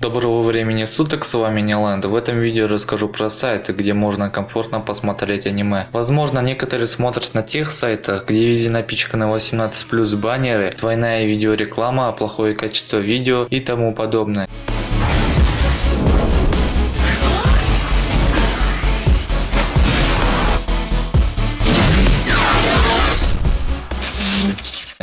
Доброго времени суток, с вами Ниланд. В этом видео расскажу про сайты, где можно комфортно посмотреть аниме. Возможно, некоторые смотрят на тех сайтах, где везде напичканы 18+, баннеры, двойная видеореклама, плохое качество видео и тому подобное.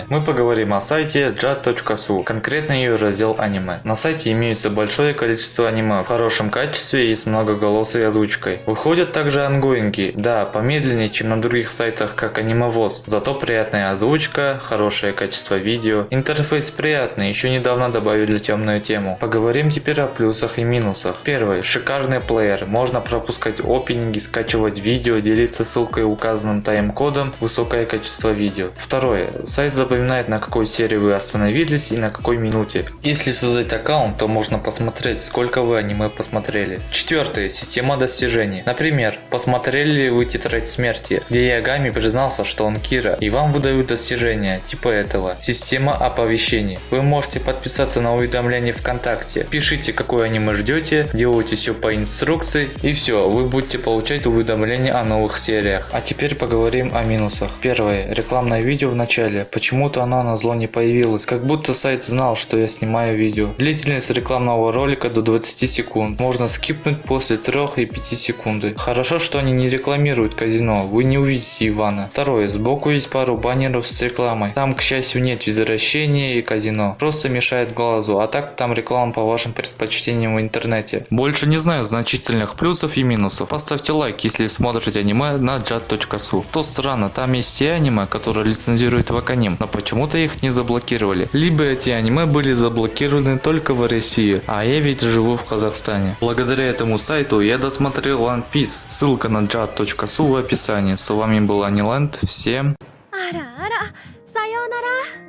Мы поговорим о сайте jat.su, конкретно ее раздел аниме. На сайте имеется большое количество аниме в хорошем качестве и с многоголосой озвучкой. Выходят также ангоинги, да, помедленнее, чем на других сайтах, как анимевоз, зато приятная озвучка, хорошее качество видео, интерфейс приятный, еще недавно добавили темную тему. Поговорим теперь о плюсах и минусах. Первый, шикарный плеер, можно пропускать опенинги, скачивать видео, делиться ссылкой указанным тайм-кодом, высокое качество видео. Второе, сайт запоминает на какой серии вы остановились и на какой минуте. Если создать аккаунт, то можно посмотреть сколько вы аниме посмотрели. Четвертое, система достижений. Например, посмотрели ли вы тетрадь смерти, где Ягами признался, что он Кира, и вам выдают достижения, типа этого. Система оповещений. Вы можете подписаться на уведомления ВКонтакте. Пишите какое аниме ждете, делайте все по инструкции и все, вы будете получать уведомления о новых сериях. А теперь поговорим о минусах. Первое, рекламное видео в начале. Почему-то оно на зло не появилось, как будто сайт знал, что я снимаю видео. Длительность рекламного ролика до 20 секунд. Можно скипнуть после 3 и 5 секунды. Хорошо, что они не рекламируют казино, вы не увидите Ивана. Второе, сбоку есть пару баннеров с рекламой. Там, к счастью, нет возвращения и казино. Просто мешает глазу, а так там реклама по вашим предпочтениям в интернете. Больше не знаю значительных плюсов и минусов. Поставьте лайк, если смотрите аниме на jat.su. То странно, там есть все аниме, которые лицензирует Ваканим, но почему-то их не заблокировали. Либо эти аниме были заблокированы только в России, а я ведь живу в Казахстане. Благодаря этому сайту я досмотрел One Piece, ссылка на jad.su в описании. С вами был Аниленд, всем... Ара, ара, сайонара.